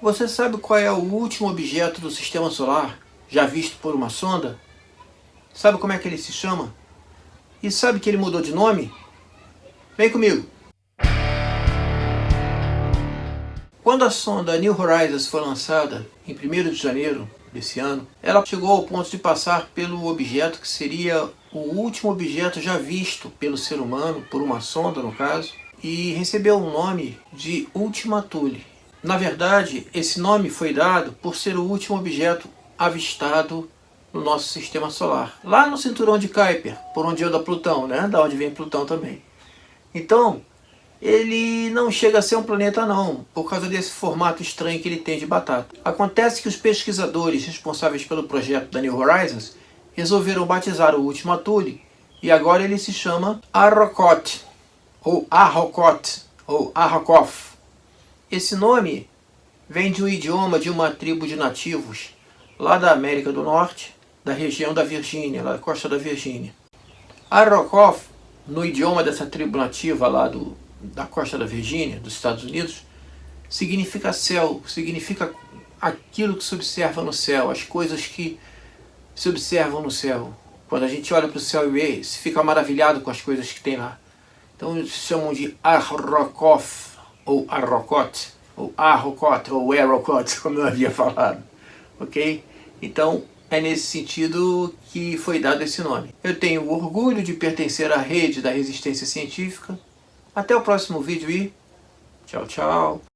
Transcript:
Você sabe qual é o último objeto do Sistema Solar já visto por uma sonda? Sabe como é que ele se chama? E sabe que ele mudou de nome? Vem comigo! Quando a sonda New Horizons foi lançada, em 1 de janeiro desse ano, ela chegou ao ponto de passar pelo objeto que seria o último objeto já visto pelo ser humano, por uma sonda no caso, e recebeu o nome de Ultima Thule. Na verdade, esse nome foi dado por ser o último objeto avistado no nosso sistema solar. Lá no cinturão de Kuiper, por onde anda Plutão, né? Da onde vem Plutão também. Então, ele não chega a ser um planeta não, por causa desse formato estranho que ele tem de batata. Acontece que os pesquisadores responsáveis pelo projeto da New Horizons resolveram batizar o último Thule e agora ele se chama Arrokot, ou Arrokot, ou Arrokoth. Esse nome vem de um idioma de uma tribo de nativos lá da América do Norte, da região da Virgínia, lá da costa da Virgínia. Arrokoth, no idioma dessa tribo nativa lá do, da costa da Virgínia, dos Estados Unidos, significa céu, significa aquilo que se observa no céu, as coisas que se observam no céu. Quando a gente olha para o céu e vê, se fica maravilhado com as coisas que tem lá. Então eles chamam de Arrokoth, ou Arrokot, ou Arrokot, ou Erokot, como eu havia falado. Ok? Então, é nesse sentido que foi dado esse nome. Eu tenho orgulho de pertencer à rede da resistência científica. Até o próximo vídeo e tchau, tchau.